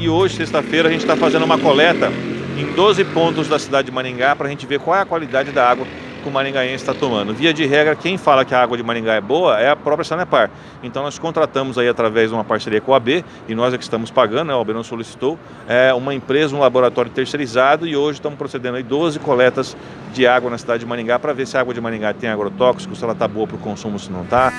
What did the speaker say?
e hoje, sexta-feira, a gente está fazendo uma coleta em 12 pontos da cidade de Maringá para a gente ver qual é a qualidade da água que o maringaense está tomando. Via de regra, quem fala que a água de Maringá é boa é a própria Sanepar. Então nós contratamos aí através de uma parceria com a AB, e nós é que estamos pagando, né, a AB não solicitou, é uma empresa, um laboratório terceirizado e hoje estamos procedendo aí 12 coletas de água na cidade de Maringá para ver se a água de Maringá tem agrotóxicos, se ela está boa para o consumo, se não está.